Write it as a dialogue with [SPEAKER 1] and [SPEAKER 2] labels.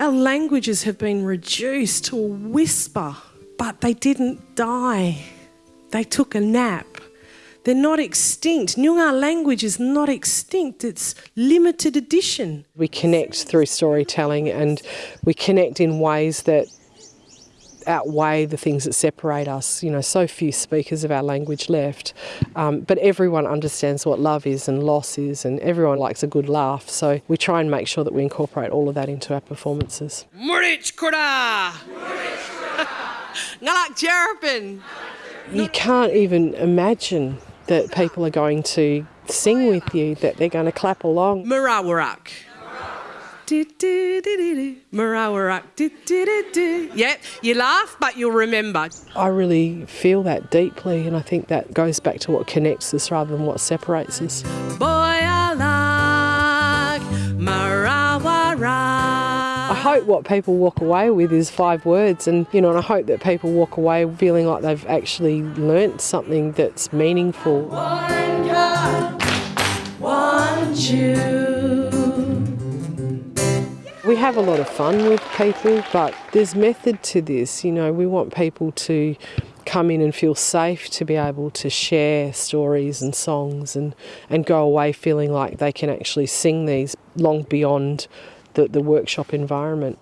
[SPEAKER 1] Our languages have been reduced to a whisper, but they didn't die. They took a nap. They're not extinct. Noongar language is not extinct, it's limited edition.
[SPEAKER 2] We connect through storytelling and we connect in ways that outweigh the things that separate us. You know, so few speakers of our language left, um, but everyone understands what love is and loss is, and everyone likes a good laugh. So we try and make sure that we incorporate all of that into our performances.
[SPEAKER 1] Murich Kura! Ngalak Jarapin!
[SPEAKER 2] You can't even imagine that people are going to sing with you, that they're going to clap along.
[SPEAKER 1] Murawarak. Murawarak. Yep, you laugh, but you'll remember.
[SPEAKER 2] I really feel that deeply, and I think that goes back to what connects us rather than what separates us.
[SPEAKER 1] Boy, I like Murawarak.
[SPEAKER 2] I hope what people walk away with is five words, and you know, and I hope that people walk away feeling like they've actually learnt something that's meaningful.
[SPEAKER 1] One cup, one chew.
[SPEAKER 2] We have a lot of fun with people, but there's method to this. You know, we want people to come in and feel safe to be able to share stories and songs and, and go away feeling like they can actually sing these long beyond the, the workshop environment.